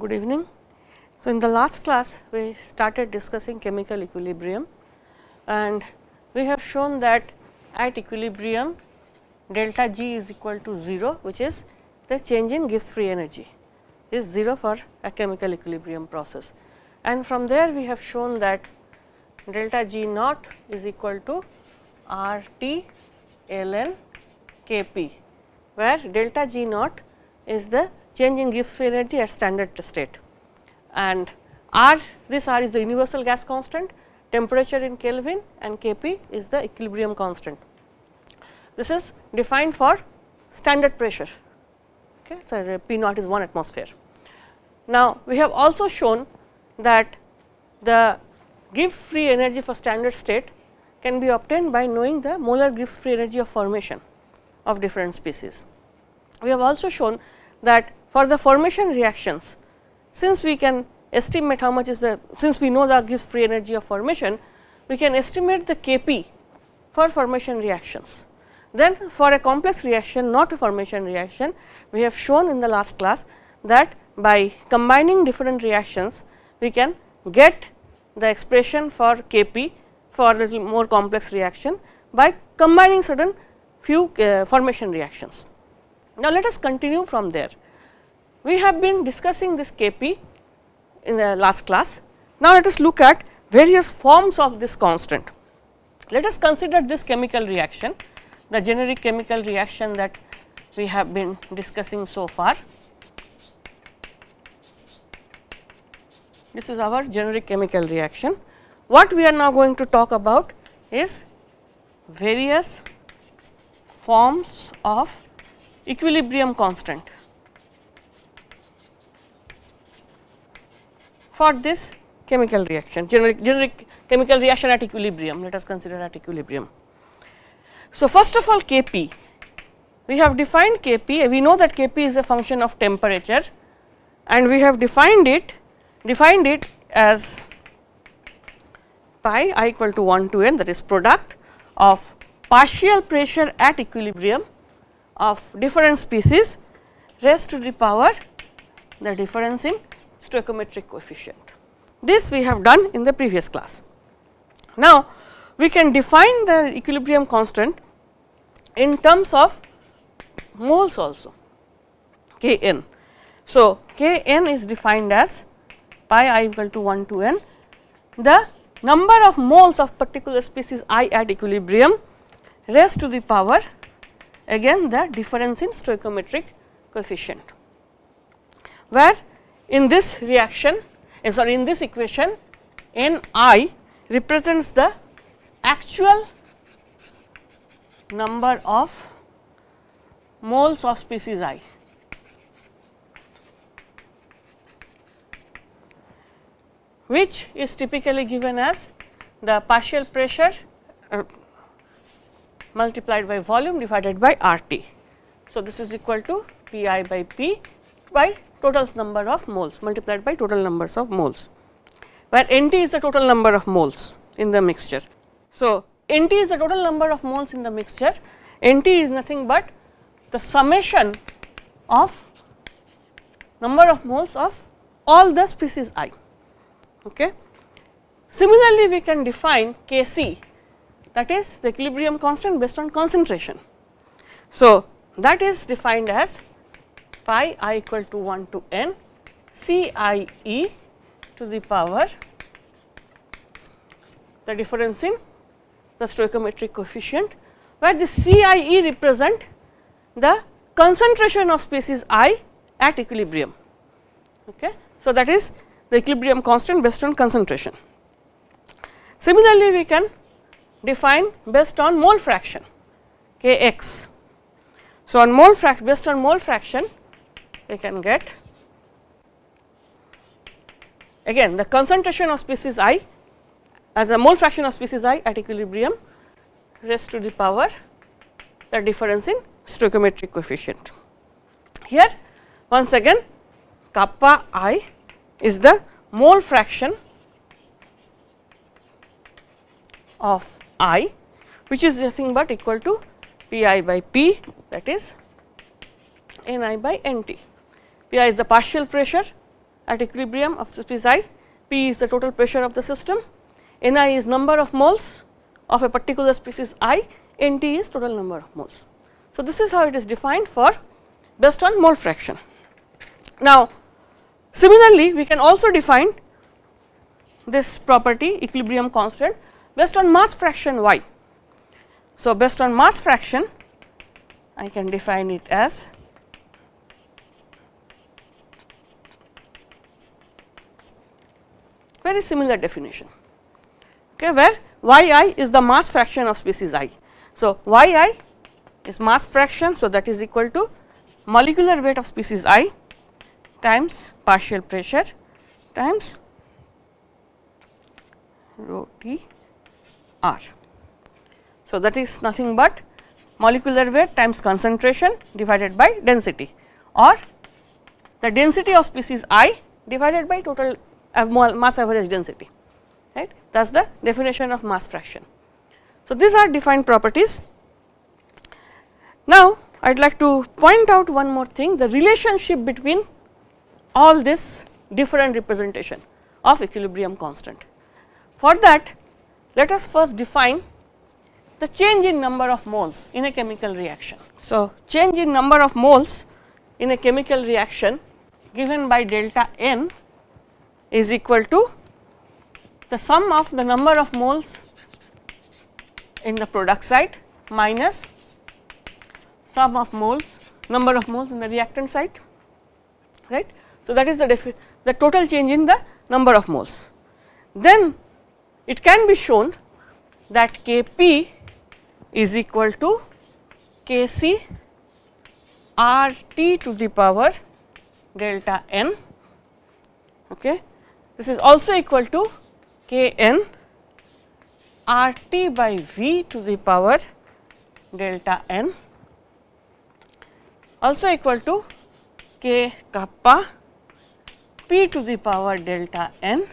good evening. So, in the last class we started discussing chemical equilibrium and we have shown that at equilibrium delta G is equal to 0 which is the change in Gibbs free energy is 0 for a chemical equilibrium process. And from there we have shown that delta G naught is equal to R T ln K P, where delta G naught is the change in Gibbs free energy at standard state and R this R is the universal gas constant, temperature in Kelvin and K p is the equilibrium constant. This is defined for standard pressure, okay. so uh, P naught is 1 atmosphere. Now, we have also shown that the Gibbs free energy for standard state can be obtained by knowing the molar Gibbs free energy of formation of different species. We have also shown that for the formation reactions, since we can estimate how much is the since we know the Gibbs free energy of formation, we can estimate the K p for formation reactions. Then for a complex reaction not a formation reaction, we have shown in the last class that by combining different reactions we can get the expression for K p for a little more complex reaction by combining certain few uh, formation reactions. Now, let us continue from there. We have been discussing this K p in the last class. Now, let us look at various forms of this constant. Let us consider this chemical reaction, the generic chemical reaction that we have been discussing so far. This is our generic chemical reaction. What we are now going to talk about is various forms of equilibrium constant for this chemical reaction, generic, generic chemical reaction at equilibrium, let us consider at equilibrium. So, first of all K p, we have defined K p, we know that K p is a function of temperature and we have defined it defined it as pi i equal to 1 to n that is product of partial pressure at equilibrium of different species raised to the power the difference in stoichiometric coefficient. This we have done in the previous class. Now, we can define the equilibrium constant in terms of moles also k n. So, k n is defined as pi i equal to 1 to n, the number of moles of particular species i at equilibrium raised to the power again the difference in stoichiometric coefficient, where in this reaction uh, sorry in this equation n i represents the actual number of moles of species i which is typically given as the partial pressure uh, multiplied by volume divided by R T. So, this is equal to P i by P by total number of moles multiplied by total numbers of moles, where N T is the total number of moles in the mixture. So, N T is the total number of moles in the mixture, N T is nothing but the summation of number of moles of all the species i. Okay. Similarly, we can define K c that is the equilibrium constant based on concentration. So, that is defined as pi i equal to 1 to n C i e to the power the difference in the stoichiometric coefficient, where the C i e represent the concentration of species i at equilibrium. Okay. So, that is the equilibrium constant based on concentration. Similarly, we can define based on mole fraction k x. So, on mole fraction based on mole fraction we can get again the concentration of species i as the mole fraction of species i at equilibrium raised to the power the difference in stoichiometric coefficient. Here once again kappa i is the mole fraction of i which is nothing but equal to P i by P that is N i by N t. P i is the partial pressure at equilibrium of species i, P is the total pressure of the system, Ni is number of moles of a particular species i, N t is total number of moles. So, this is how it is defined for based on mole fraction. Now, similarly we can also define this property equilibrium constant based on mass fraction y. So, based on mass fraction I can define it as very similar definition okay, where y i is the mass fraction of species i. So, y i is mass fraction. So, that is equal to molecular weight of species i times partial pressure times rho t r. So, that is nothing but molecular weight times concentration divided by density or the density of species i divided by total mass average density right that is the definition of mass fraction. So, these are defined properties. Now, I would like to point out one more thing the relationship between all this different representation of equilibrium constant. For that let us first define the change in number of moles in a chemical reaction. So, change in number of moles in a chemical reaction given by delta n is equal to the sum of the number of moles in the product side minus sum of moles number of moles in the reactant side right. So, that is the the total change in the number of moles. Then it can be shown that K p is equal to K c R t to the power delta n. Okay. This is also equal to K n R t by V to the power delta n also equal to K kappa P to the power delta n.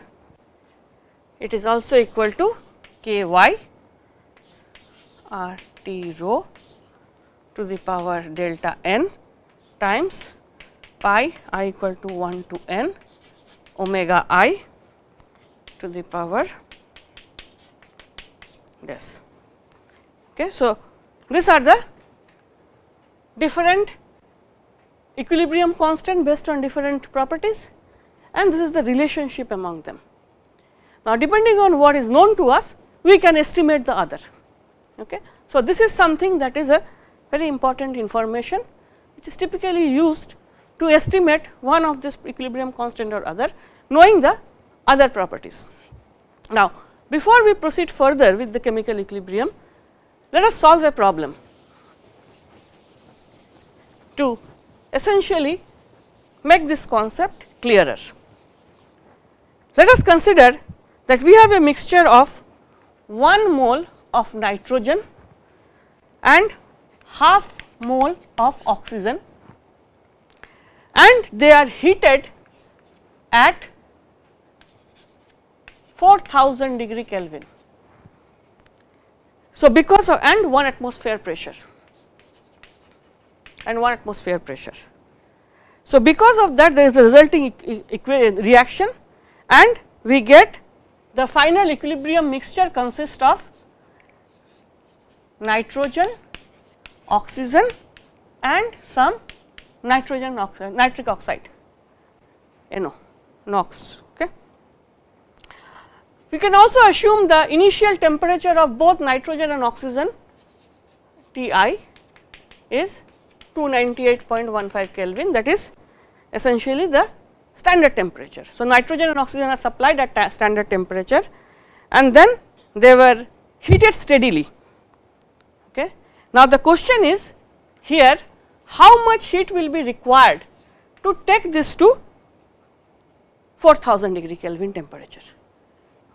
It is also equal to K y R t rho to the power delta n times pi i equal to 1 to n omega i to the power this. Okay. So, these are the different equilibrium constant based on different properties and this is the relationship among them. Now, depending on what is known to us we can estimate the other. Okay. So, this is something that is a very important information which is typically used to estimate one of this equilibrium constant or other knowing the other properties. Now, before we proceed further with the chemical equilibrium, let us solve a problem to essentially make this concept clearer. Let us consider that we have a mixture of 1 mole of nitrogen and half mole of oxygen and they are heated at 4000 degree Kelvin. So, because of and 1 atmosphere pressure and 1 atmosphere pressure. So, because of that there is the resulting reaction and we get the final equilibrium mixture consists of nitrogen, oxygen and some nitrogen oxide, nitric oxide NO, NOx. Okay. We can also assume the initial temperature of both nitrogen and oxygen Ti is 298.15 Kelvin that is essentially the standard temperature. So, nitrogen and oxygen are supplied at standard temperature and then they were heated steadily. Okay. Now, the question is here how much heat will be required to take this to 4000 degree Kelvin temperature.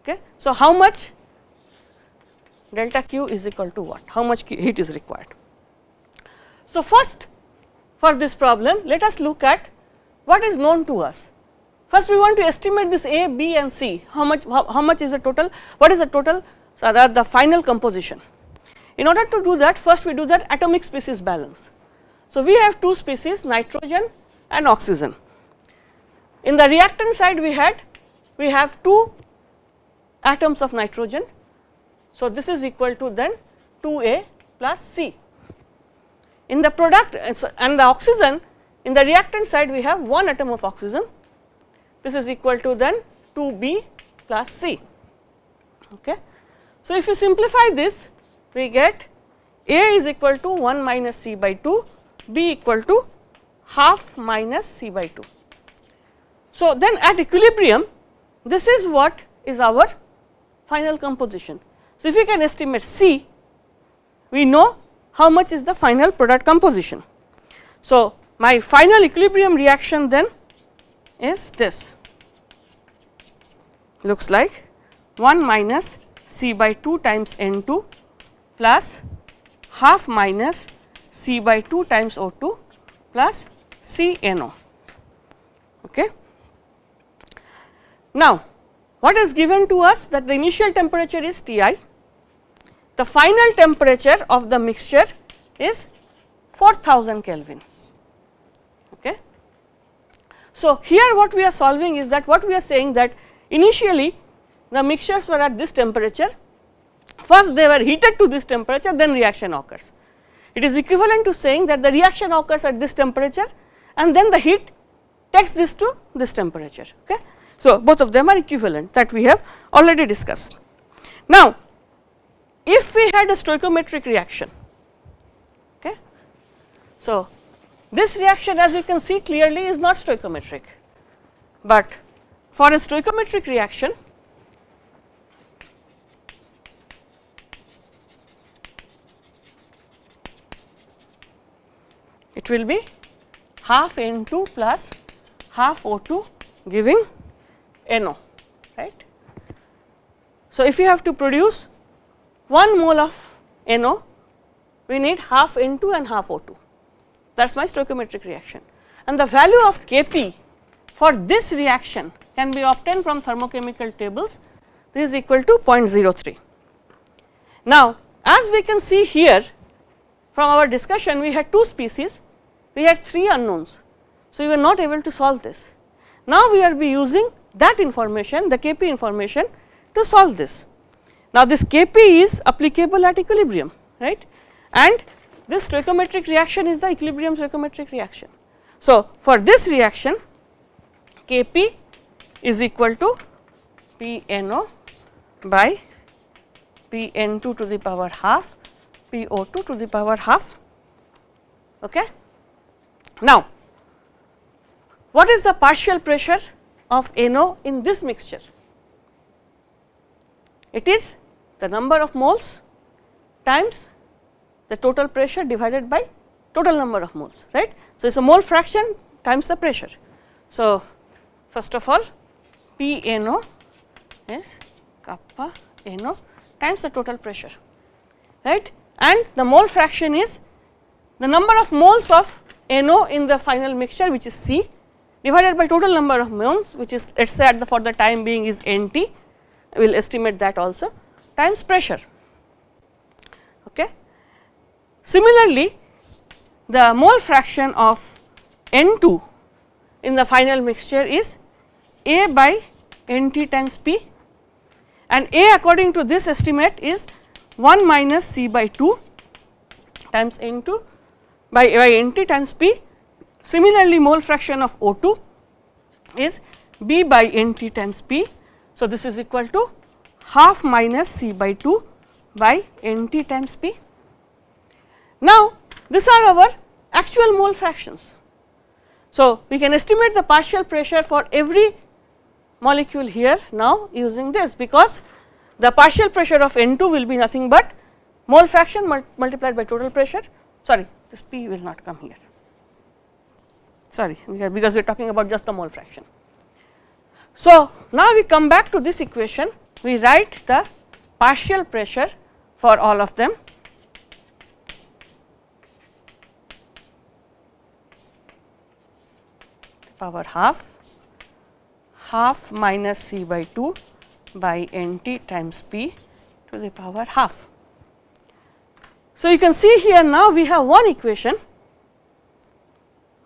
Okay. So, how much delta Q is equal to what? How much heat is required? So, first for this problem let us look at what is known to us. First we want to estimate this A, B and C how much how, how much is the total what is the total so that the final composition. In order to do that first we do that atomic species balance. So, we have two species nitrogen and oxygen. in the reactant side we had we have 2 atoms of nitrogen. So, this is equal to then 2 A plus C. In the product uh, and the oxygen in the reactant side we have one atom of oxygen this is equal to then 2 B plus C. Okay. So, if you simplify this we get A is equal to 1 minus C by 2 B equal to half minus C by 2. So, then at equilibrium this is what is our final composition. So, if we can estimate C we know how much is the final product composition. So, my final equilibrium reaction then is this looks like 1 minus C by 2 times N 2 plus half minus C by 2 times O 2 plus C N O. Okay. Now, what is given to us that the initial temperature is T i, the final temperature of the mixture is 4000 Kelvin. Okay. So, here what we are solving is that what we are saying that initially the mixtures were at this temperature, first they were heated to this temperature then reaction occurs. It is equivalent to saying that the reaction occurs at this temperature and then the heat takes this to this temperature. Okay. So, both of them are equivalent that we have already discussed. Now, if we had a stoichiometric reaction, okay. So, this reaction as you can see clearly is not stoichiometric, but for a stoichiometric reaction it will be half N2 plus half O2 giving NO right. So, if you have to produce 1 mole of NO we need half N2 and half O2 that is my stoichiometric reaction and the value of Kp for this reaction can be obtained from thermochemical tables this is equal to 0.03. Now, as we can see here from our discussion we had two species we had 3 unknowns. So, we were not able to solve this. Now, we are be using that information the Kp information to solve this. Now, this Kp is applicable at equilibrium right and this stoichiometric reaction is the equilibrium stoichiometric reaction. So, for this reaction Kp is equal to Pno by Pn2 to the power half Po2 to the power half. Okay. Now, what is the partial pressure of NO in this mixture? It is the number of moles times the total pressure divided by total number of moles right. So, it is a mole fraction times the pressure. So, first of all P NO is kappa NO times the total pressure right and the mole fraction is the number of moles of NO in the final mixture which is C divided by total number of moles which is let us say at the for the time being is NT we will estimate that also times pressure. Okay. Similarly, the mole fraction of N2 in the final mixture is A by NT times P and A according to this estimate is 1 minus C by 2 times N2 by, by NT times P. Similarly, mole fraction of O2 is B by NT times P. So, this is equal to half minus C by 2 by NT times P. Now, these are our actual mole fractions. So, we can estimate the partial pressure for every molecule here now using this because the partial pressure of N2 will be nothing but mole fraction multiplied by total pressure sorry this P will not come here sorry because we are talking about just the mole fraction. So, now we come back to this equation we write the partial pressure for all of them power half half minus C by 2 by N t times P to the power half. So, you can see here now we have one equation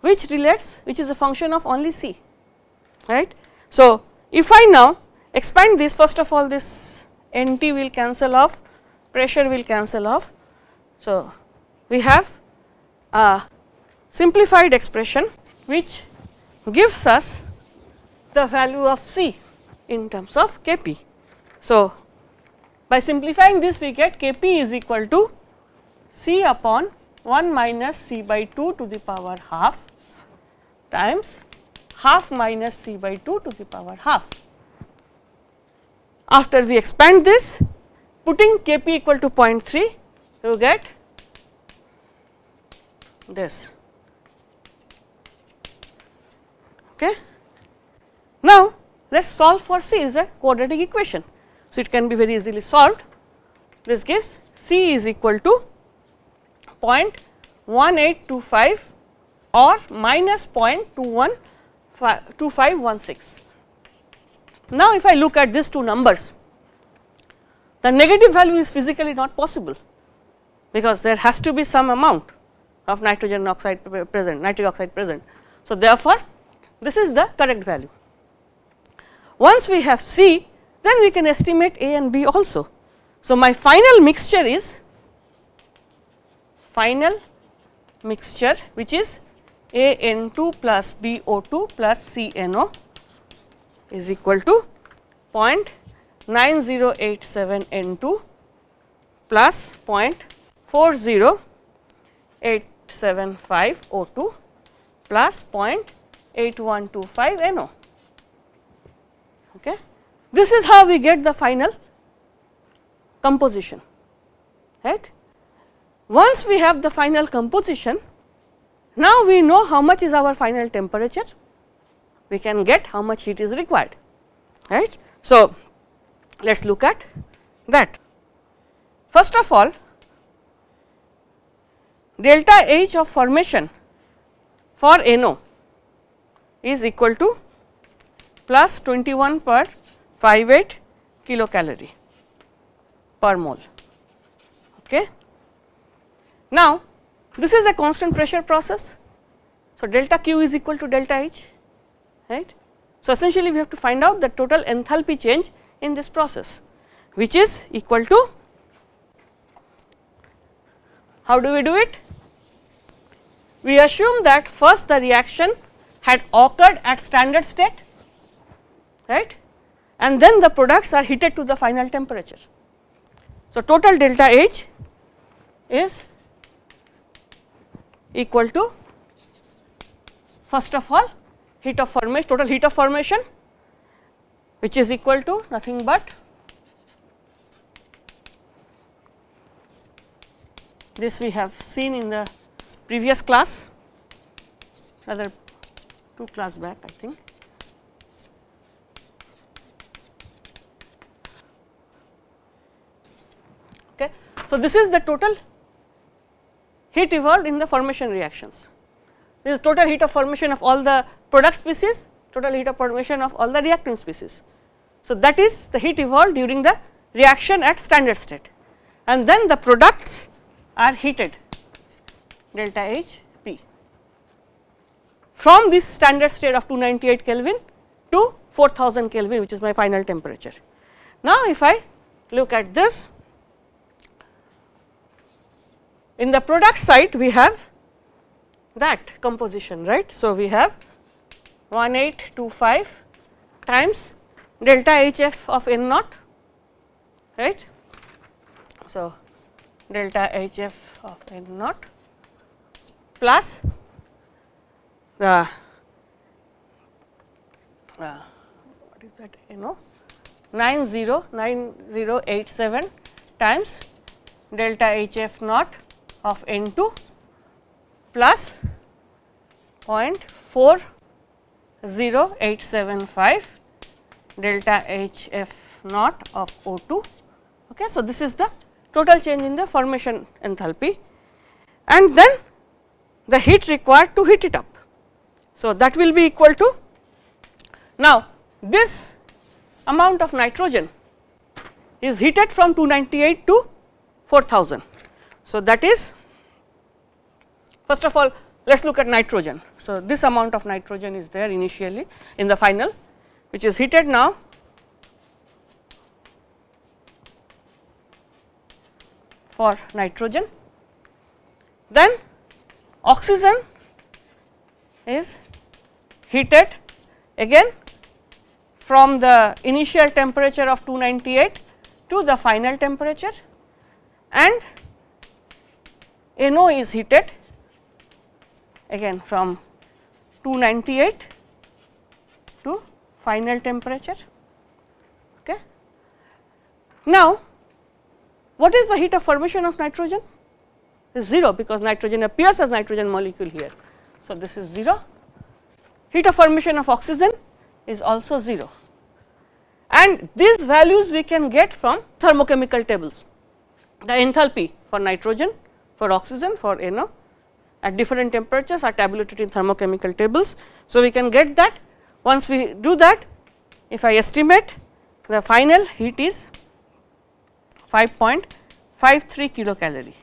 which relates which is a function of only C. right. So, if I now expand this first of all this N T will cancel off, pressure will cancel off. So, we have a simplified expression which gives us the value of C in terms of K p. So, by simplifying this we get K p is equal to C upon 1 minus C by 2 to the power half times half minus C by 2 to the power half. After we expand this putting K p equal to 0.3 you get this. Okay. Now, let us solve for C is a quadratic equation. So, it can be very easily solved. This gives C is equal to 0.1825 or minus 0.212516. Now, if I look at these two numbers, the negative value is physically not possible, because there has to be some amount of nitrogen oxide present, nitric oxide present. So, therefore, this is the correct value. Once we have C, then we can estimate A and B also. So, my final mixture is final mixture which is A N 2 plus B O 2 plus C N O is equal to 0.9087 N 2 plus 0.4085 O 2 plus 0.8125 N O. Okay. This is how we get the final composition right. Once we have the final composition, now we know how much is our final temperature, we can get how much heat is required right. So, let us look at that. First of all delta H of formation for NO is equal to plus 21 per 58 kilocalorie per mole. Okay. Now, this is a constant pressure process. So, delta Q is equal to delta H right. So, essentially we have to find out the total enthalpy change in this process which is equal to how do we do it? We assume that first the reaction had occurred at standard state right and then the products are heated to the final temperature. So, total delta H is equal to first of all heat of formation total heat of formation which is equal to nothing but this we have seen in the previous class rather two class back I think. Okay. So, this is the total heat evolved in the formation reactions. This is total heat of formation of all the product species, total heat of formation of all the reactant species. So, that is the heat evolved during the reaction at standard state and then the products are heated delta H P from this standard state of 298 Kelvin to 4000 Kelvin which is my final temperature. Now, if I look at this in the product side we have that composition right. So, we have 1825 times delta H f of n naught right. So, delta H f of n naught plus the uh, what is that n o 909087 times delta H f naught of n 2 plus 0.40875 delta H f naught of O 2. Okay. So, this is the total change in the formation enthalpy and then the heat required to heat it up. So, that will be equal to now this amount of nitrogen is heated from 298 to 4000. So, that is First of all, let us look at nitrogen. So, this amount of nitrogen is there initially in the final which is heated now for nitrogen. Then oxygen is heated again from the initial temperature of 298 to the final temperature and NO is heated again from 298 to final temperature. Okay. Now, what is the heat of formation of nitrogen? Is 0 because nitrogen appears as nitrogen molecule here. So, this is 0. Heat of formation of oxygen is also 0 and these values we can get from thermochemical tables. The enthalpy for nitrogen, for oxygen, for NO at different temperatures are tabulated in thermochemical tables. So, we can get that once we do that if I estimate the final heat is 5.53 kilocalorie.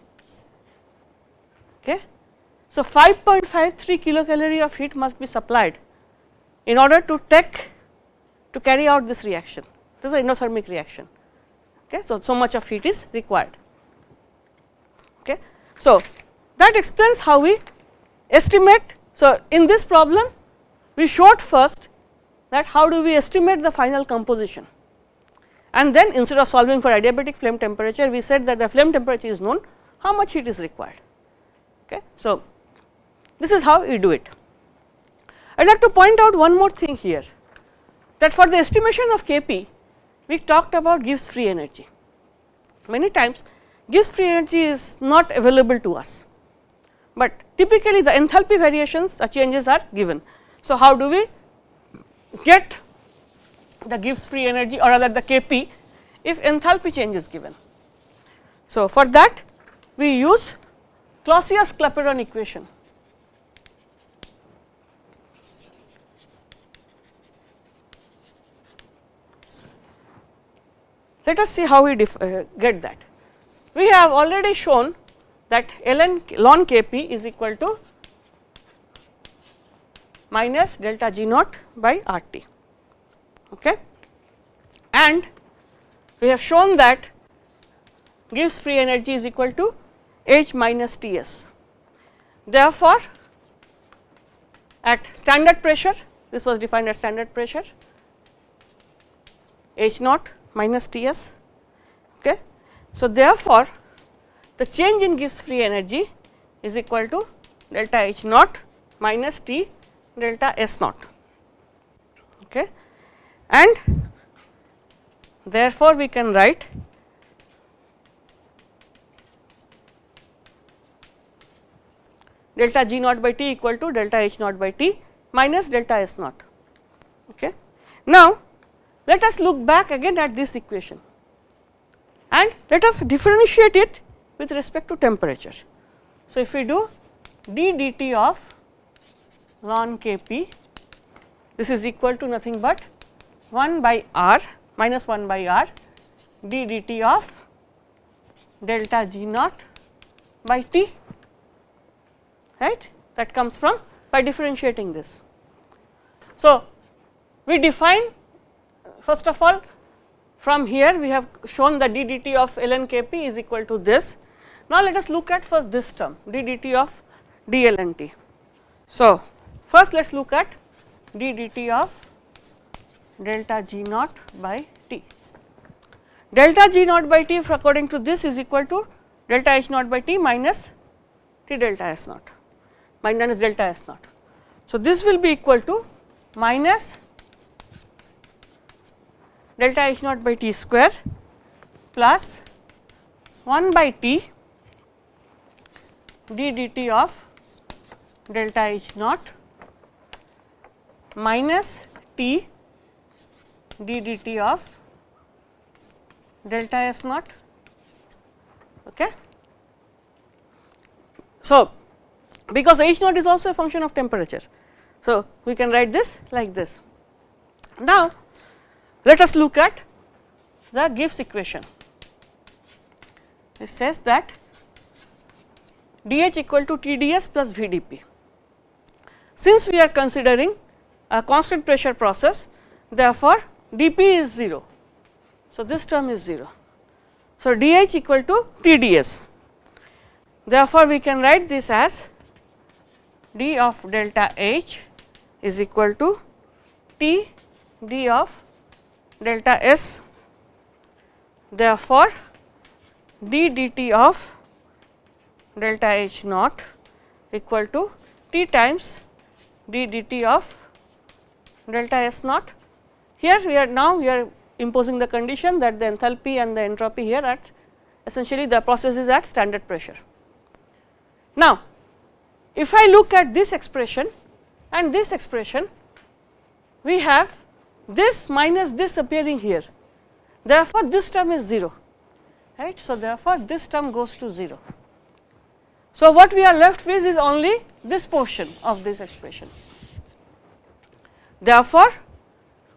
Okay. So, 5.53 kilocalorie of heat must be supplied in order to take to carry out this reaction. This is an endothermic reaction. Okay. So, so much of heat is required. Okay. So, that explains how we estimate. So, in this problem we showed first that how do we estimate the final composition and then instead of solving for adiabatic flame temperature we said that the flame temperature is known how much heat is required. Okay. So, this is how we do it. I would like to point out one more thing here that for the estimation of Kp we talked about Gibbs free energy. Many times Gibbs free energy is not available to us, but typically the enthalpy variations or changes are given. So, how do we get the Gibbs free energy or rather the Kp if enthalpy change is given. So, for that we use Clausius Clapeyron equation. Let us see how we uh, get that. We have already shown that ln ln Kp is equal to minus delta G naught by R t okay. and we have shown that Gibbs free energy is equal to H minus T s. Therefore, at standard pressure this was defined as standard pressure H naught minus T s. So, therefore, the change in Gibbs free energy is equal to delta H naught minus T delta S naught. Okay and therefore, we can write delta G naught by T equal to delta H naught by T minus delta S naught. Okay. Now, let us look back again at this equation and let us differentiate it with respect to temperature. So, if we do d dt of ln K p this is equal to nothing but 1 by r minus 1 by r d dt of delta g naught by t right that comes from by differentiating this. So, we define first of all from here we have shown the ddt of ln k p is equal to this. Now, let us look at first this term ddt of d ln t. So, first let us look at ddt of delta G naught by T. Delta G naught by T according to this is equal to delta H naught by T minus T delta S naught minus delta S naught. So, this will be equal to minus delta H naught by T square plus 1 by T d dt of delta H naught minus T d dt of delta S naught. Okay. So, because H naught is also a function of temperature. So, we can write this like this. Now, let us look at the Gibbs equation. It says that dH equal to TdS plus VdP. since we are considering a constant pressure process therefore, dP is 0. So, this term is 0. So, dH equal to TdS therefore, we can write this as d of delta H is equal to T d of delta S therefore, d dt of delta H naught equal to T times d dt of delta S naught. Here we are now we are imposing the condition that the enthalpy and the entropy here at essentially the process is at standard pressure. Now, if I look at this expression and this expression, we have this minus this appearing here. Therefore, this term is 0, right. So, therefore, this term goes to 0. So, what we are left with is only this portion of this expression. Therefore,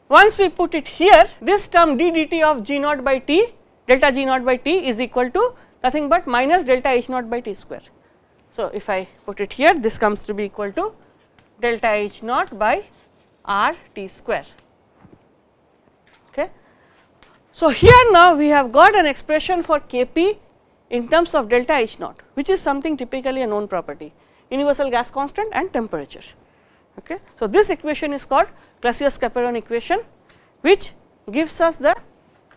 once we put it here, this term d dt of g naught by t delta g naught by t is equal to nothing but minus delta h naught by t square. So, if I put it here this comes to be equal to delta H naught by R T square. So, here now we have got an expression for Kp in terms of delta H naught which is something typically a known property universal gas constant and temperature. Okay. So, this equation is called Clausius-Clapeyron equation which gives us the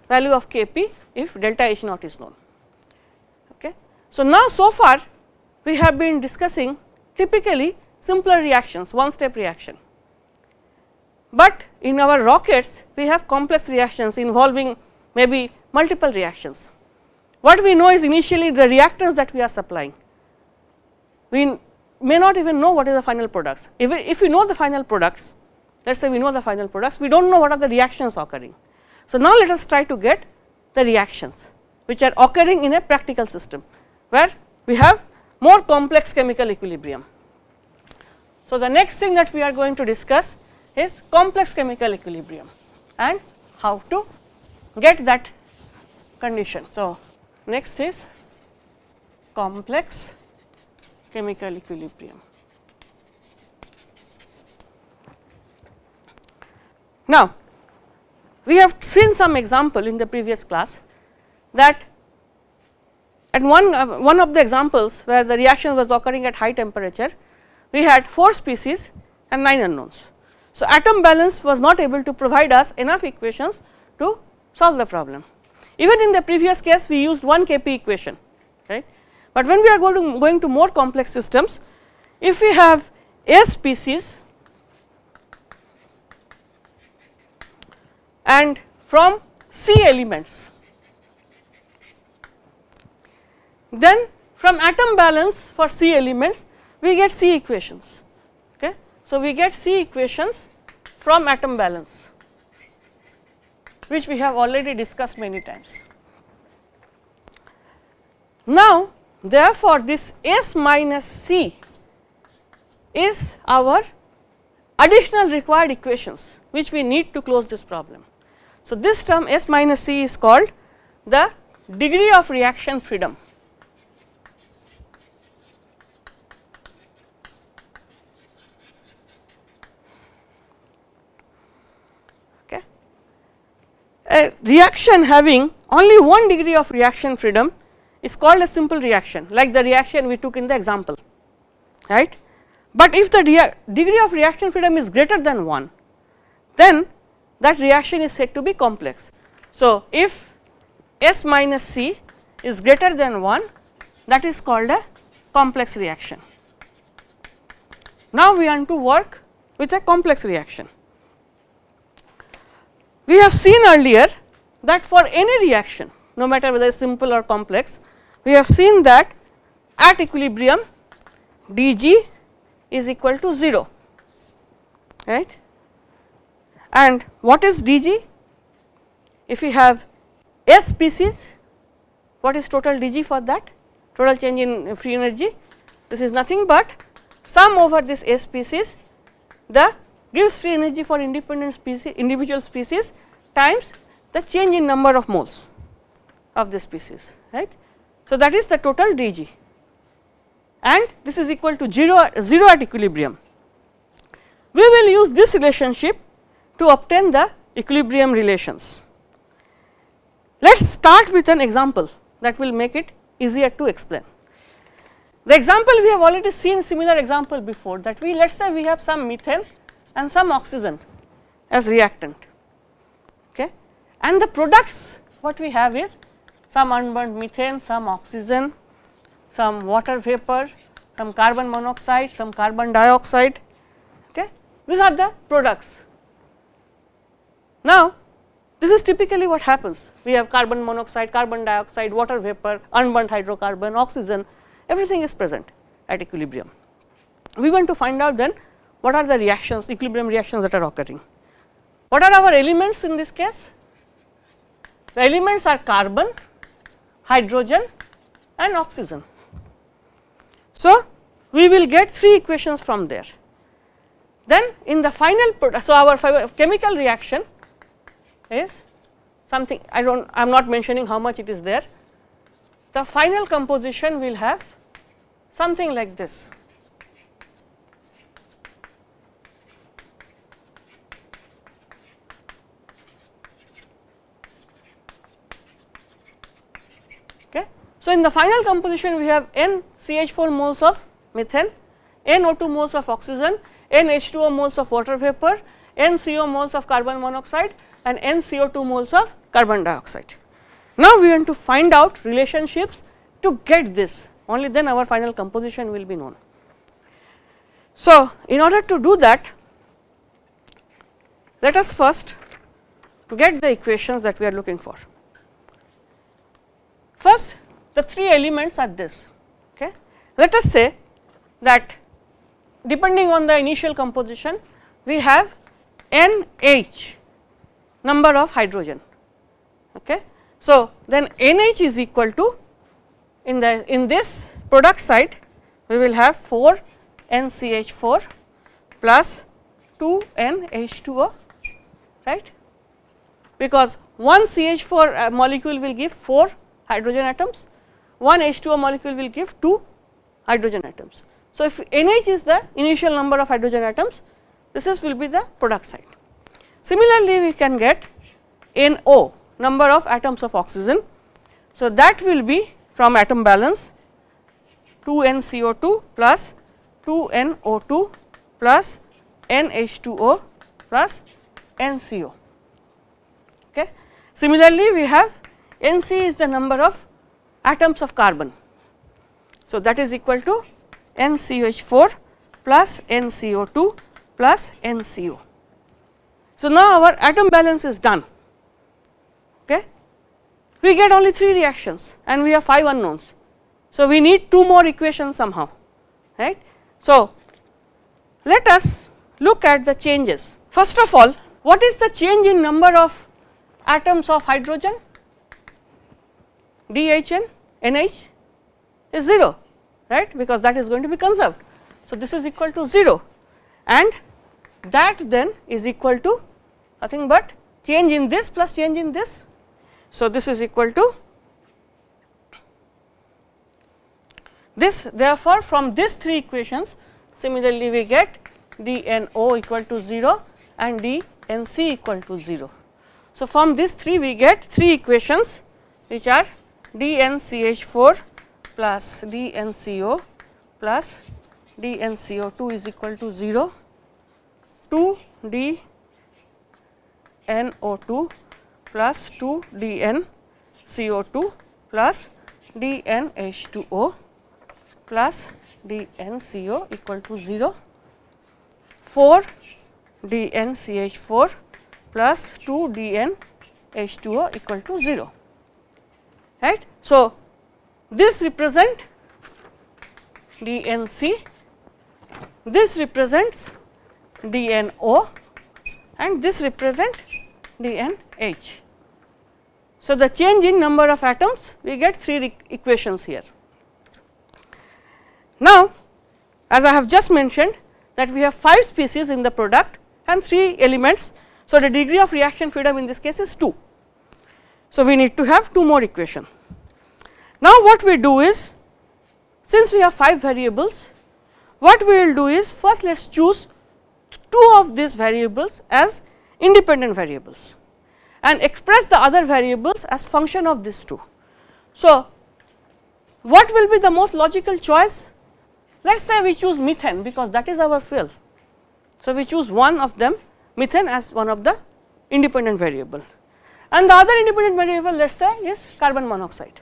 value of Kp if delta H naught is known. Okay. So, now so far we have been discussing typically simpler reactions one step reaction. But in our rockets we have complex reactions involving maybe multiple reactions. What we know is initially the reactants that we are supplying. We may not even know what is the final products. If we, if we know the final products, let us say we know the final products, we do not know what are the reactions occurring. So, now let us try to get the reactions which are occurring in a practical system, where we have more complex chemical equilibrium. So, the next thing that we are going to discuss is complex chemical equilibrium and how to get that condition. So, next is complex chemical equilibrium. Now, we have seen some example in the previous class that and one, uh, one of the examples where the reaction was occurring at high temperature, we had 4 species and 9 unknowns. So, atom balance was not able to provide us enough equations to solve the problem. Even in the previous case we used one Kp equation, right. But when we are going to, going to more complex systems, if we have A species and from C elements Then from atom balance for C elements we get C equations. Okay. So, we get C equations from atom balance which we have already discussed many times. Now, therefore, this S minus C is our additional required equations which we need to close this problem. So, this term S minus C is called the degree of reaction freedom. A reaction having only one degree of reaction freedom is called a simple reaction like the reaction we took in the example right. But if the degree of reaction freedom is greater than 1 then that reaction is said to be complex. So, if S minus C is greater than 1 that is called a complex reaction. Now, we want to work with a complex reaction. We have seen earlier that for any reaction no matter whether simple or complex, we have seen that at equilibrium dG is equal to 0 right? And what is dG? If we have S species what is total dG for that? Total change in free energy. This is nothing but sum over this S species the Gibbs free energy for independent species individual species times the change in number of moles of the species right. So, that is the total dG and this is equal to 0, 0 at equilibrium we will use this relationship to obtain the equilibrium relations. Let us start with an example that will make it easier to explain. The example we have already seen similar example before that we let us say we have some methane and some oxygen as reactant okay and the products what we have is some unburned methane, some oxygen, some water vapor, some carbon monoxide, some carbon dioxide okay these are the products. Now this is typically what happens we have carbon monoxide, carbon dioxide, water vapor, unburned hydrocarbon, oxygen everything is present at equilibrium. We want to find out then what are the reactions equilibrium reactions that are occurring. What are our elements in this case? The elements are carbon, hydrogen and oxygen. So, we will get three equations from there. Then in the final product, so our chemical reaction is something I do not I am not mentioning how much it is there. The final composition will have something like this. Okay. So, in the final composition we have n CH4 moles of methane, n O2 moles of oxygen, n H2O moles of water vapor, n CO moles of carbon monoxide and n CO2 moles of carbon dioxide. Now, we want to find out relationships to get this only then our final composition will be known. So, in order to do that let us first get the equations that we are looking for. First the three elements are this okay. Let us say that depending on the initial composition we have NH number of hydrogen okay. So, then NH is equal to in the in this product side we will have 4 NCH4 plus 2 NH2O right because one CH4 uh, molecule will give 4 hydrogen atoms, one H2O molecule will give 2 hydrogen atoms. So, if NH is the initial number of hydrogen atoms, this is will be the product side. Similarly, we can get NO number of atoms of oxygen. So, that will be from atom balance 2 NCO2 plus 2 NO2 plus NH2O plus NCO. Okay. Similarly, we have Nc is the number of atoms of carbon. So, that is equal to NCH4 plus NCO2 plus NCO. So, now our atom balance is done. Okay. We get only 3 reactions and we have 5 unknowns. So, we need 2 more equations somehow right. So, let us look at the changes. First of all what is the change in number of atoms of hydrogen? DHN NH is 0 right because that is going to be conserved. So, this is equal to 0 and that then is equal to nothing but change in this plus change in this. So, this is equal to this therefore, from these 3 equations similarly we get dNO equal to 0 and dNC equal to 0. So, from these 3 we get 3 equations which are dNCH4 plus dNCO plus dNCO2 is equal to 0 2 dNO2 plus 2 dNCO2 plus dNH2O plus dNCO equal to 0 4 dNCH4 plus 2 dNH2O equal to 0 right. So, this represent DNC, this represents DNO and this represent DNH. So, the change in number of atoms we get 3 equations here. Now, as I have just mentioned that we have 5 species in the product and 3 elements. So, the degree of reaction freedom in this case is 2. So, we need to have 2 more equation. Now, what we do is since we have 5 variables what we will do is first let us choose two of these variables as independent variables and express the other variables as function of these two. So, what will be the most logical choice? Let us say we choose methane because that is our fuel. So, we choose one of them methane as one of the independent variable and the other independent variable let us say is carbon monoxide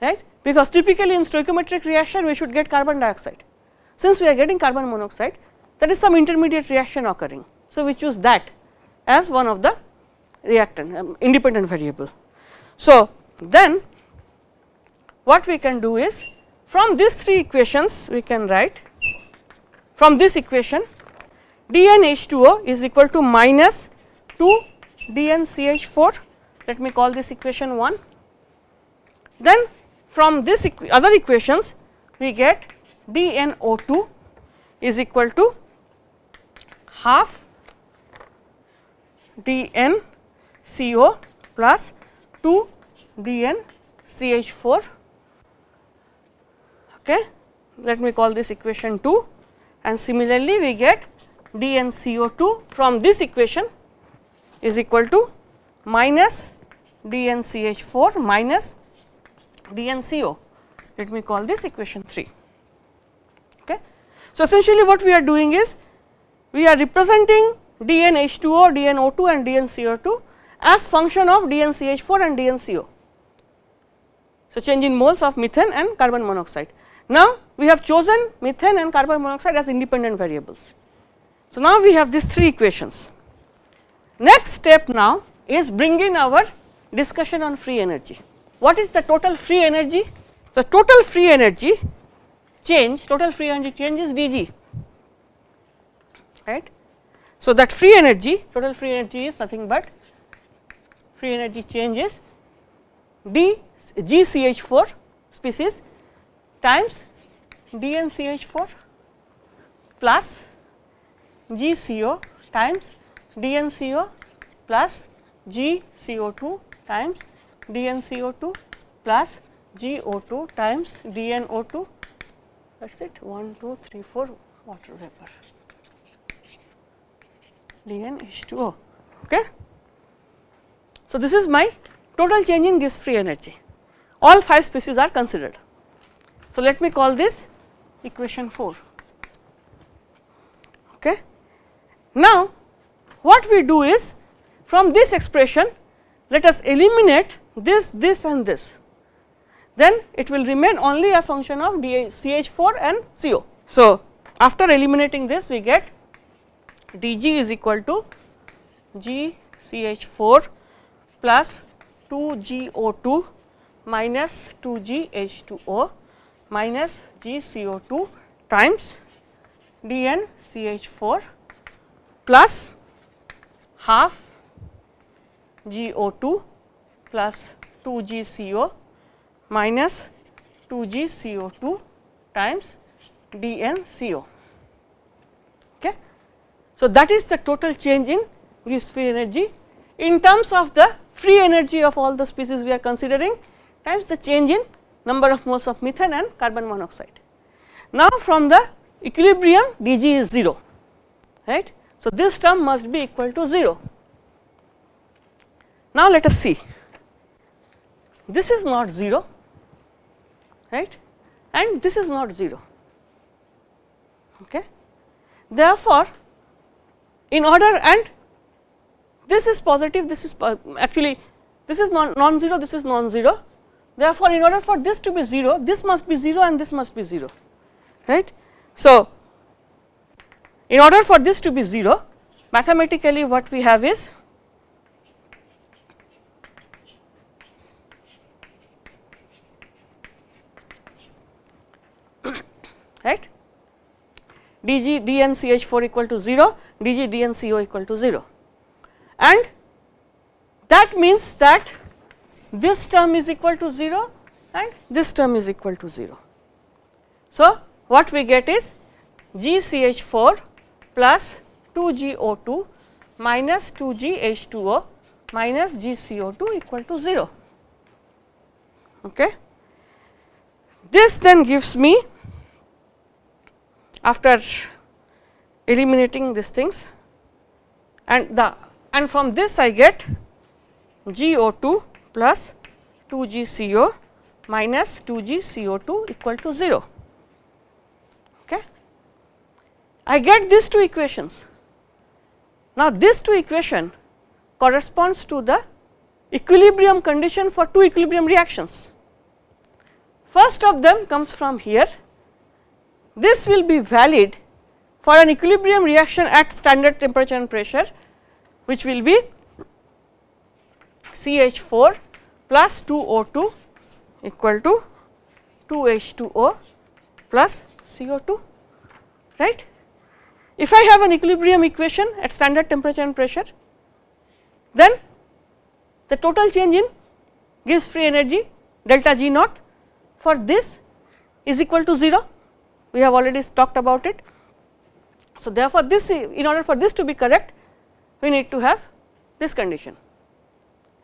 right because typically in stoichiometric reaction we should get carbon dioxide. Since we are getting carbon monoxide that is some intermediate reaction occurring. So, we choose that as one of the reactant um, independent variable. So, then what we can do is from these three equations we can write from this equation dNH2O is equal to minus 2 dNCH4 let me call this equation 1. Then from this equ other equations we get dNO2 is equal to half dNCO plus 2 dNCH4 okay let me call this equation 2 and similarly we get dNCO2 from this equation is equal to minus dNCH4 minus dNCO let me call this equation 3 okay. So, essentially what we are doing is we are representing dNH2O, dNO2 and dNCO2 as function of dNCH4 and dNCO. So, change in moles of methane and carbon monoxide. Now, we have chosen methane and carbon monoxide as independent variables. So, now we have these three equations. Next step now is bring in our discussion on free energy. What is the total free energy? The total free energy change, total free energy change is dg, right. So, that free energy, total free energy is nothing but free energy change is d GCH4 species times DNCH4 plus GCO times DNCO plus GCO2 times DNCO2 plus GO2 times DNO2 that is it 1, 2, 3, 4 water vapor DNH2O. Okay. So, this is my total change in gas free energy all 5 species are considered. So, let me call this equation 4. Okay. Now, what we do is from this expression let us eliminate this, this and this then it will remain only as function of CH4 and CO. So, after eliminating this we get dg is equal to GCH4 plus 2GO2 minus 2GH2O minus GCO2 times DNCH4 plus half GO2 plus 2GCO minus 2GCO2 times DNCO. Okay. So, that is the total change in Gibbs free energy in terms of the free energy of all the species we are considering times the change in number of moles of methane and carbon monoxide. Now, from the equilibrium dg is 0 right. So, this term must be equal to 0. Now, let us see this is not 0 right and this is not 0 okay. Therefore, in order and this is positive this is actually this is non, zero this is non zero therefore, in order for this to be 0 this must be 0 and this must be 0 right. So, in order for this to be 0 mathematically what we have is right dg dn ch4 equal to 0 dg dn co equal to 0 and that means that this term is equal to 0 and this term is equal to 0. So, what we get is GCH4 plus 2GO2 minus 2GH2O minus GCO2 equal to 0. Okay. This then gives me after eliminating these things and the and from this I get GO2 plus 2GCO minus 2GCO2 equal to 0. Okay. I get these two equations. Now, this two equation corresponds to the equilibrium condition for two equilibrium reactions. First of them comes from here, this will be valid for an equilibrium reaction at standard temperature and pressure which will be CH4 plus 2O2 equal to 2H2O plus CO2 right. If I have an equilibrium equation at standard temperature and pressure then the total change in Gibbs free energy delta G naught for this is equal to 0 we have already talked about it. So, therefore, this in order for this to be correct we need to have this condition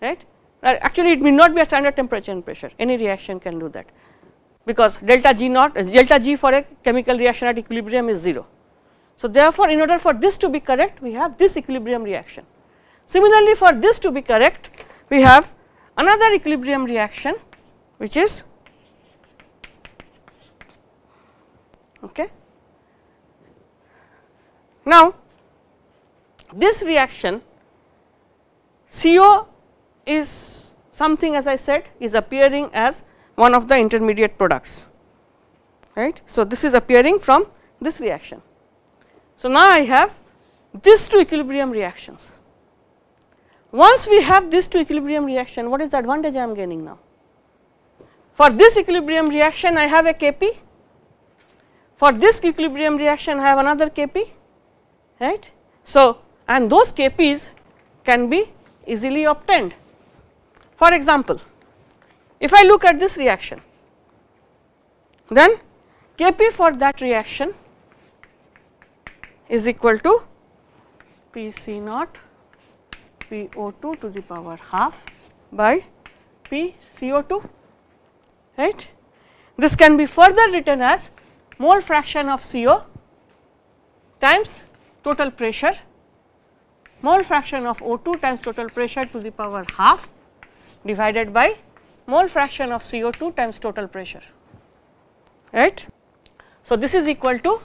right uh, actually it may not be a standard temperature and pressure any reaction can do that because delta G naught delta G for a chemical reaction at equilibrium is 0. So, therefore, in order for this to be correct we have this equilibrium reaction. Similarly, for this to be correct we have another equilibrium reaction which is okay. Now, this reaction CO is something as I said is appearing as one of the intermediate products right. So, this is appearing from this reaction. So, now I have these two equilibrium reactions. Once we have these two equilibrium reaction what is the advantage I am gaining now? For this equilibrium reaction I have a Kp, for this equilibrium reaction I have another Kp right. So, and those Kp's can be easily obtained. For example, if I look at this reaction, then Kp for that reaction is equal to Pc naught PO2 to the power half by PCO2 right. This can be further written as mole fraction of CO times total pressure mole fraction of O2 times total pressure to the power half divided by mole fraction of CO2 times total pressure right. So, this is equal to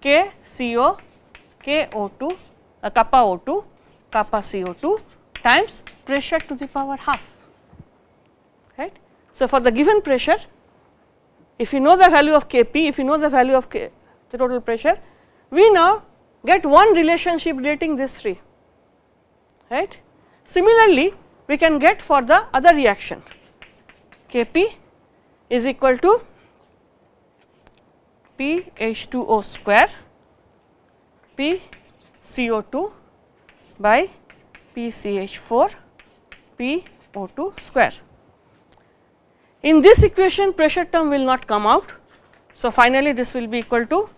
K CO K O2 uh, kappa O2 kappa CO2 times pressure to the power half right. So, for the given pressure if you know the value of Kp if you know the value of K, the total pressure we now get one relationship relating these three right. Similarly, we can get for the other reaction Kp is equal to P H2O square P CO2 by P CH4 P O2 square. In this equation pressure term will not come out. So, finally, this will be equal to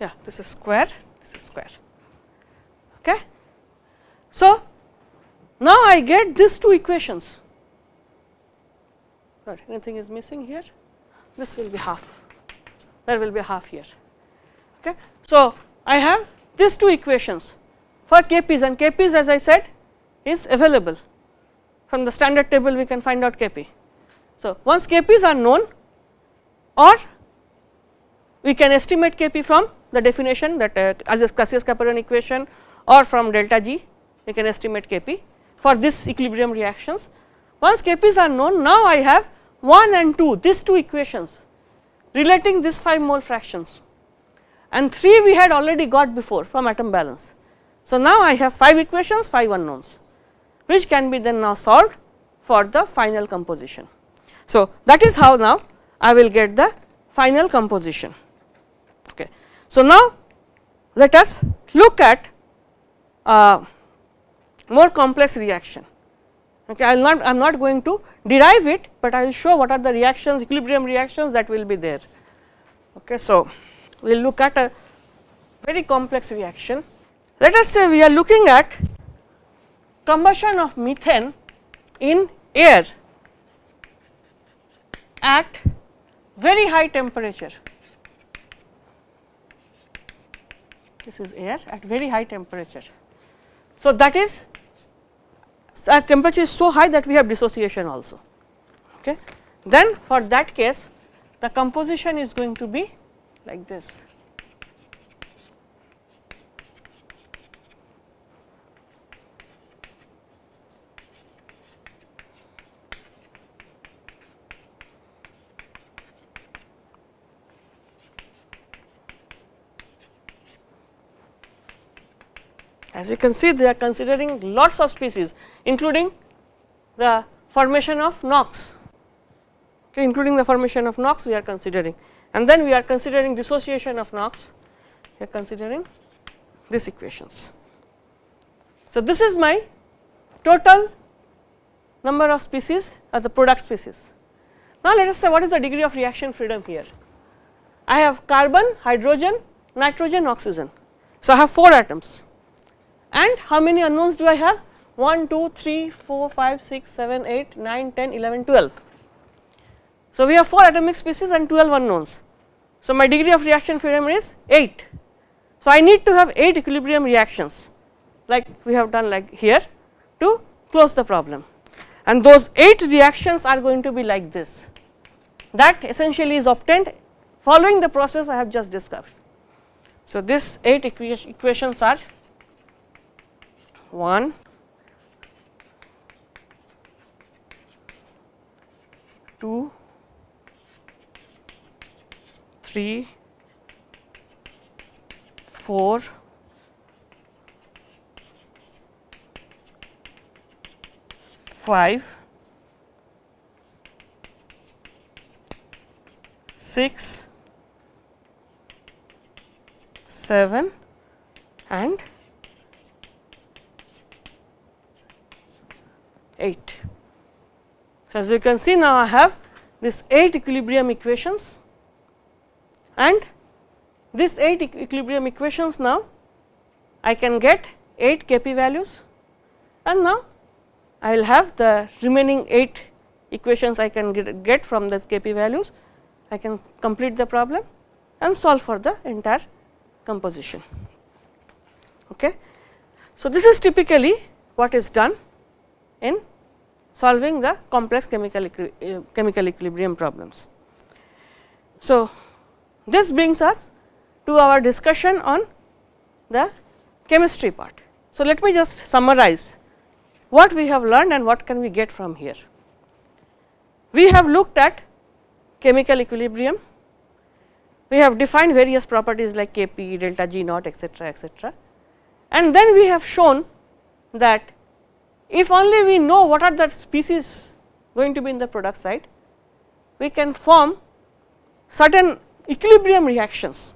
yeah this is square this is square okay. So, now I get these two equations Sorry, anything is missing here this will be half there will be half here okay. So, I have these two equations for Kp's and Kp's as I said is available from the standard table we can find out Kp. So, once Kp's are known or we can estimate Kp from the definition that uh, as is Clausius-Clapeyron equation or from delta G we can estimate Kp for this equilibrium reactions. Once Kp's are known now I have 1 and 2 these two equations relating these 5 mole fractions and 3 we had already got before from atom balance. So, now I have 5 equations 5 unknowns which can be then now solved for the final composition. So, that is how now I will get the final composition. Okay. So, now let us look at uh, more complex reaction. Okay, I am not going to derive it, but I will show what are the reactions equilibrium reactions that will be there. Okay, so, we will look at a very complex reaction. Let us say we are looking at combustion of methane in air at very high temperature. This is air at very high temperature. So, that is as temperature is so high that we have dissociation also. Okay. Then for that case the composition is going to be like this. As you can see they are considering lots of species including the formation of NOx, okay, including the formation of NOx we are considering and then we are considering dissociation of NOx, we are considering these equations. So, this is my total number of species or the product species. Now, let us say what is the degree of reaction freedom here. I have carbon, hydrogen, nitrogen, oxygen. So, I have 4 atoms and how many unknowns do I have 1, 2, 3, 4, 5, 6, 7, 8, 9, 10, 11, 12. So, we have 4 atomic species and 12 unknowns. So, my degree of reaction freedom is 8. So, I need to have 8 equilibrium reactions like we have done like here to close the problem and those 8 reactions are going to be like this that essentially is obtained following the process I have just discussed. So, this 8 equations are 1, 2, 3, 4, 5, 6, 7 and 8. So, as you can see now I have this 8 equilibrium equations and this 8 equilibrium equations now I can get 8 Kp values and now I will have the remaining 8 equations I can get, get from this Kp values I can complete the problem and solve for the entire composition. Okay. So, this is typically what is done in solving the complex chemical, uh, chemical equilibrium problems. So, this brings us to our discussion on the chemistry part. So, let me just summarize what we have learned and what can we get from here. We have looked at chemical equilibrium, we have defined various properties like Kp, delta G naught etcetera etcetera and then we have shown that if only we know what are the species going to be in the product side, we can form certain equilibrium reactions.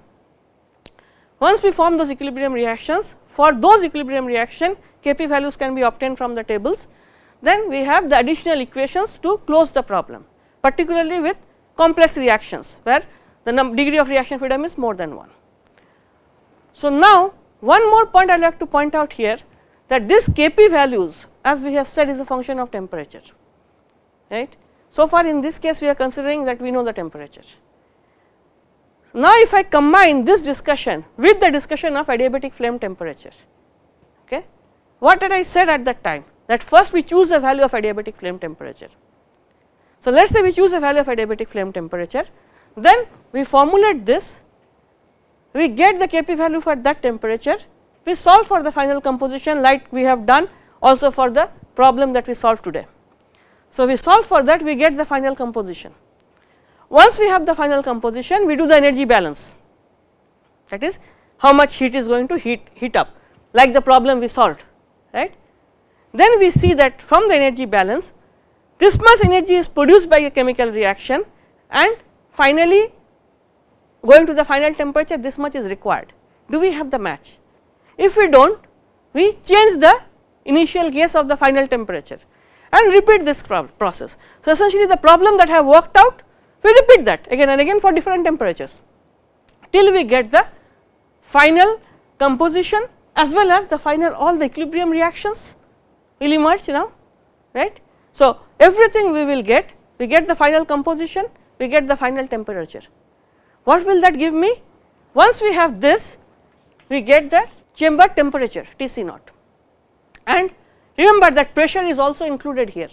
Once we form those equilibrium reactions, for those equilibrium reaction Kp values can be obtained from the tables, then we have the additional equations to close the problem, particularly with complex reactions where the degree of reaction freedom is more than 1. So, now one more point I would like to point out here that this Kp values as we have said is a function of temperature right. So far in this case we are considering that we know the temperature. Now if I combine this discussion with the discussion of adiabatic flame temperature okay what did I said at that time that first we choose a value of adiabatic flame temperature. So let us say we choose a value of adiabatic flame temperature then we formulate this we get the Kp value for that temperature we solve for the final composition like we have done also for the problem that we solved today. So, we solve for that we get the final composition. Once we have the final composition we do the energy balance that is how much heat is going to heat, heat up like the problem we solved right. Then we see that from the energy balance this much energy is produced by a chemical reaction and finally going to the final temperature this much is required. Do we have the match? If we do not we change the initial case of the final temperature and repeat this process. So, essentially the problem that I have worked out we repeat that again and again for different temperatures till we get the final composition as well as the final all the equilibrium reactions will emerge now right. So, everything we will get we get the final composition, we get the final temperature. What will that give me? Once we have this, we get the chamber temperature T C naught and remember that pressure is also included here.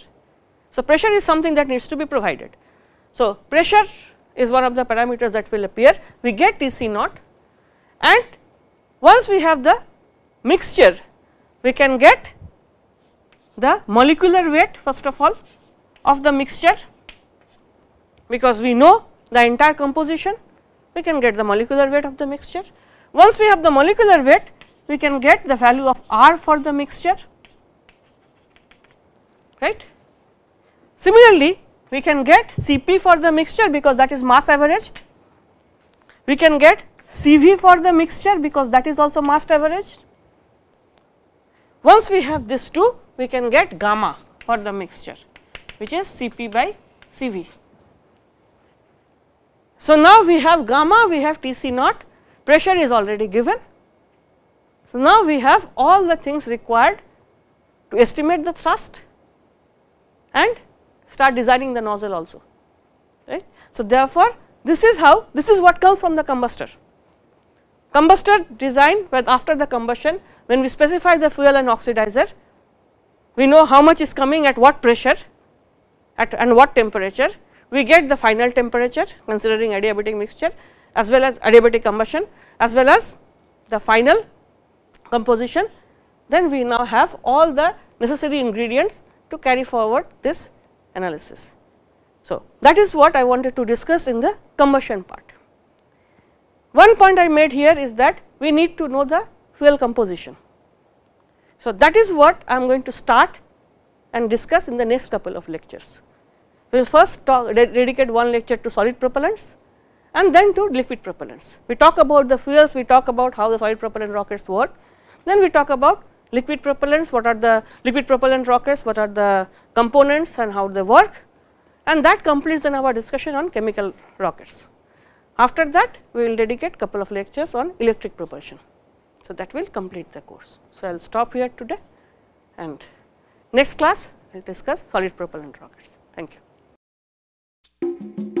So, pressure is something that needs to be provided. So, pressure is one of the parameters that will appear, we get T C naught and once we have the mixture, we can get the molecular weight first of all of the mixture because we know the entire composition we can get the molecular weight of the mixture. Once we have the molecular weight we can get the value of R for the mixture right. Similarly, we can get Cp for the mixture because that is mass averaged, we can get Cv for the mixture because that is also mass averaged. Once we have this two we can get gamma for the mixture which is Cp by Cv. So, now we have gamma, we have Tc naught, pressure is already given. So, now we have all the things required to estimate the thrust and start designing the nozzle also, right. So, therefore, this is how this is what comes from the combustor. Combustor design when after the combustion when we specify the fuel and oxidizer, we know how much is coming at what pressure at and what temperature we get the final temperature considering adiabatic mixture as well as adiabatic combustion as well as the final composition then we now have all the necessary ingredients to carry forward this analysis. So, that is what I wanted to discuss in the combustion part. One point I made here is that we need to know the fuel composition. So, that is what I am going to start and discuss in the next couple of lectures. We will first talk dedicate one lecture to solid propellants and then to liquid propellants. We talk about the fuels, we talk about how the solid propellant rockets work, then we talk about liquid propellants, what are the liquid propellant rockets, what are the components and how they work and that completes then our discussion on chemical rockets. After that we will dedicate couple of lectures on electric propulsion. So, that will complete the course. So, I will stop here today and next class we will discuss solid propellant rockets. Thank you.